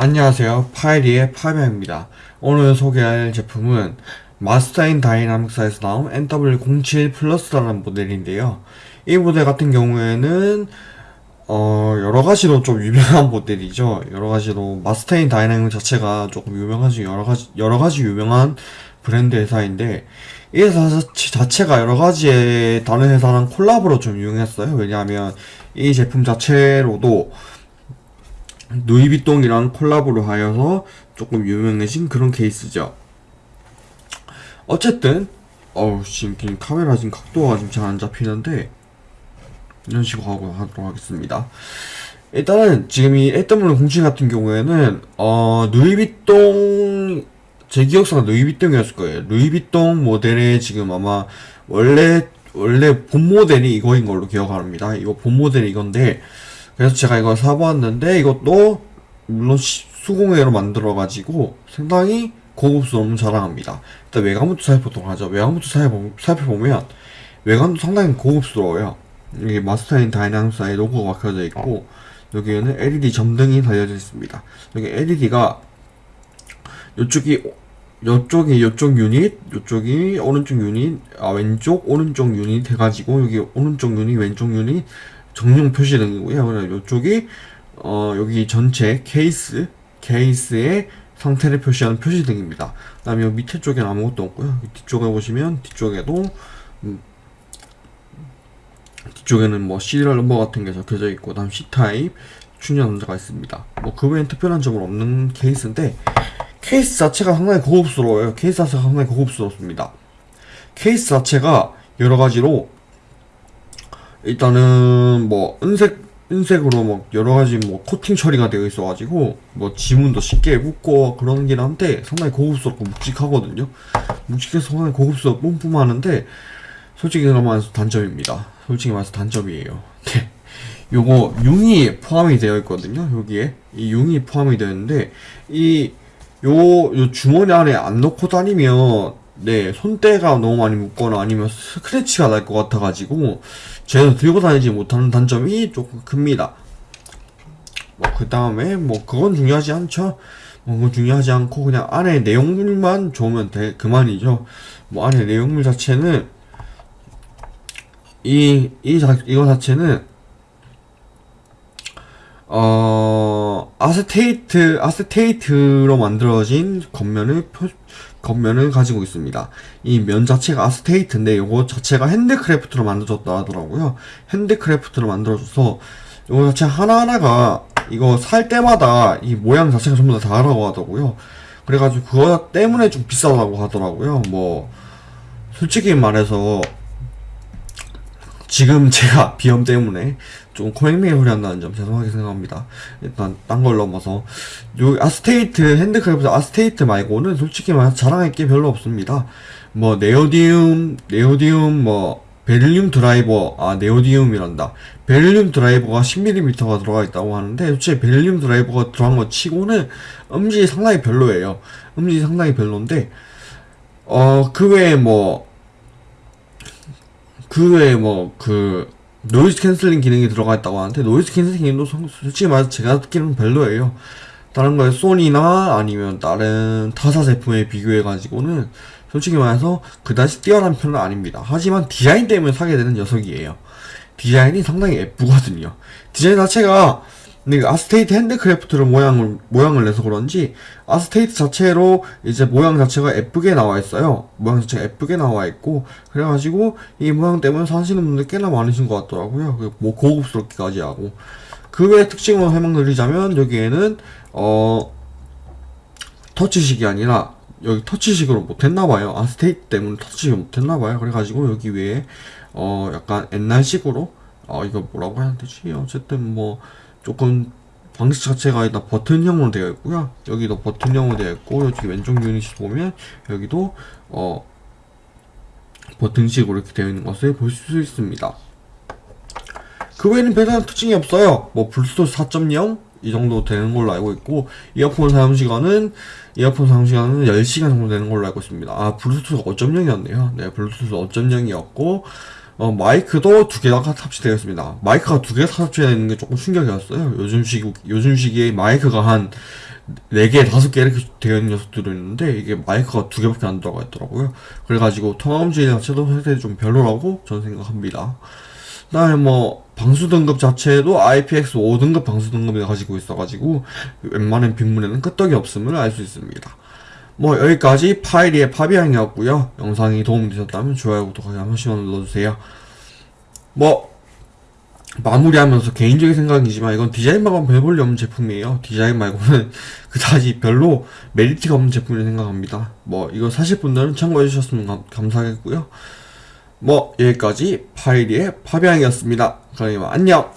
안녕하세요. 파이리의 파이입니다. 오늘 소개할 제품은 Master & Dynamic사에서 나온 MW07 Plus라는 모델인데요. 이 모델 같은 경우에는 어 여러가지로 좀 유명한 모델이죠. 여러가지로 Master & Dynamic 자체가 조금 유명하지 여러가지 여러가지 유명한 브랜드 회사인데 이 회사 자체가 여러가지의 다른 회사랑 콜라보로 좀 유명했어요. 왜냐하면 이 제품 자체로도 누이비통이랑 콜라보를 하여서 조금 유명해진 그런 케이스죠. 어쨌든 어우 지금 카메라 지금 각도가 지금 잘 안 잡히는데 이런 식으로 하고 하도록 하겠습니다. 일단은 지금 이 애덤블 공신 같은 경우에는 어 누이비통 제 기억상 루이비통이었을 거예요. 루이비통 모델의 지금 아마 원래 원래 본 모델이 이거인 걸로 기억합니다. 이거 본 모델이 이건데 그래서 제가 이걸 사보았는데 이것도 물론 수공예로 만들어가지고 상당히 고급스러움 자랑합니다. 일단 외관부터 살펴보도록 하죠. 외관부터 살펴보면 외관도 상당히 고급스러워요. 여기 Master & Dynamic스의 로고가 박혀져 있고 여기에는 LED 점등이 달려져 있습니다. 여기 LED가 이쪽이 이쪽이 이쪽 유닛, 이쪽이 오른쪽 유닛, 아 왼쪽 오른쪽 유닛 해가지고 여기 오른쪽 유닛, 왼쪽 유닛 점등. 그래서 이쪽이 어, 여기 전체 케이스 케이스의 상태를 표시하는 표시등입니다. 그 다음에 밑에 쪽에는 아무것도 없고요. 뒤쪽에 보시면 뒤쪽에도 음, 뒤쪽에는 뭐 serial number 같은 게 적혀져 있고 다음 C type 충전 남자가 있습니다. 뭐 그 외엔 특별한 점은 없는 케이스인데 케이스 자체가 상당히 고급스러워요. 케이스 자체가 상당히 고급스럽습니다. 케이스 자체가 여러 가지로 일단은 뭐 은색 은색으로 뭐 여러 가지 뭐 코팅 처리가 되어 있어가지고 뭐 지문도 쉽게 묶고 그런긴 한데 상당히 고급스럽고 묵직하거든요. 묵직해서 상당히 고급스럽고 뿜뿜하는데 솔직히 말해서 단점입니다. 솔직히 말해서 단점이에요. 네. 요거 융이 포함이 되어 있거든요. 여기에 이 융이 포함이 되는데 이 요, 요 주머니 안에 안 넣고 다니면 네, 손때가 너무 많이 묻거나 아니면 스크래치가 날 것 같아가지고 제가 들고 다니지 못하는 단점이 조금 큽니다. 뭐, 그 다음에, 뭐, 그건 중요하지 않죠. 뭐, 중요하지 않고, 그냥 안에 내용물만 좋으면 돼, 그만이죠. 뭐, 안에 내용물 자체는, 이, 이, 자, 이거 자체는, 어, 아세테이트, 아세테이트로 만들어진 겉면을 표, 겉면을 가지고 있습니다. 이 면 자체가 아세테이트인데 이거 자체가 handcraft로 만들어졌다 하더라고요. handcraft로 만들어져서 이거 자체 하나하나가 이거 살 때마다 이 모양 자체가 전부 다 다르다고 하더라고요. 그래가지고 그거 때문에 좀 비싸다고 하더라고요. 뭐 솔직히 말해서 지금 제가 비염 때문에 좀 코맹맹이 한다는 점 죄송하게 생각합니다. 일단 딴 걸 넘어서 요 아세테이트 handcraft 아세테이트 말고는 솔직히 말해서 자랑할 게 별로 없습니다. 뭐 네오디움 네오디움 뭐 베릴륨 드라이버 아 네오디움이란다 베릴륨 드라이버가 10mm가 들어가 있다고 하는데 솔직히 베릴륨 드라이버가 들어간 거 치고는 음질이 상당히 별로예요 음질이 상당히 별론데 어 그 외에 뭐 그 외에 뭐 그 noise canceling 기능이 들어가 있다고 하는데 noise canceling 기능도 솔직히 말해서 제가 듣기로는 별로예요. 다른 거에 소니나 아니면 다른 타사 제품에 비교해 가지고는 솔직히 말해서 그다지 뛰어난 편은 아닙니다. 하지만 디자인 때문에 사게 되는 녀석이에요. 디자인이 상당히 예쁘거든요. 디자인 자체가 근데 아세테이트 handcraft로 모양을 모양을 내서 그런지 아세테이트 자체로 이제 모양 자체가 예쁘게 나와 있어요. 모양 자체가 예쁘게 나와 있고 그래가지고 이 모양 때문에 사시는 분들 꽤나 많으신 것 같더라고요. 그뭐 고급스럽기까지 하고 그외 특징을 설명드리자면 여기에는 어 터치식이 아니라 여기 터치식으로 못했나봐요. 아세테이트 때문에 터치식을 못했나봐요. 그래가지고 여기 위에 어 약간 옛날식으로 어 이거 뭐라고 해야 되지? 어쨌든 뭐 조금 방식 자체가 일단 버튼형으로 되어 있고요. 여기도 버튼형으로 되어 있고 여기 왼쪽 유닛이 보면 여기도 어 버튼식으로 이렇게 되어 있는 것을 볼 수 있습니다. 그 외에는 별다른 특징이 없어요. 뭐 블루투스 4.0 이 정도 되는 걸로 알고 있고 이어폰 사용 시간은 이어폰 사용 시간은 10시간 정도 되는 걸로 알고 있습니다. 아 블루투스 5.0이었네요. 네 블루투스 5.0이었고 어, 마이크도 두 개가 탑재되어 있습니다. 마이크가 두 개가 탑재되어 있는 게 조금 충격이었어요. 요즘 시기, 요즘 시기에 마이크가 한 4개, 5개 이렇게 되어 있는 녀석들이 있는데, 이게 마이크가 두 개밖에 안 들어가 있더라고요. 그래가지고, 통화음질 자체도 상당히 좀 별로라고 저는 생각합니다. 그 다음에 뭐, 방수 등급 자체도 IPX 5 등급 방수 등급을 가지고 있어가지고, 웬만한 빗물에는 끄떡이 없음을 알 수 있습니다. 뭐, 여기까지 파이리의 파비앙이었고요 영상이 도움이 되셨다면 좋아요, 구독하기 한 번씩만 눌러주세요. 뭐, 마무리하면서 개인적인 생각이지만 이건 디자인만 별 볼일 없는 제품이에요. 디자인 말고는 그다지 별로 메리트가 없는 제품이라 생각합니다. 뭐 이거 사실 분들은 참고해 주셨으면 감, 감사하겠고요. 뭐 여기까지 파이리의 파비앙이었습니다. 그럼 안녕.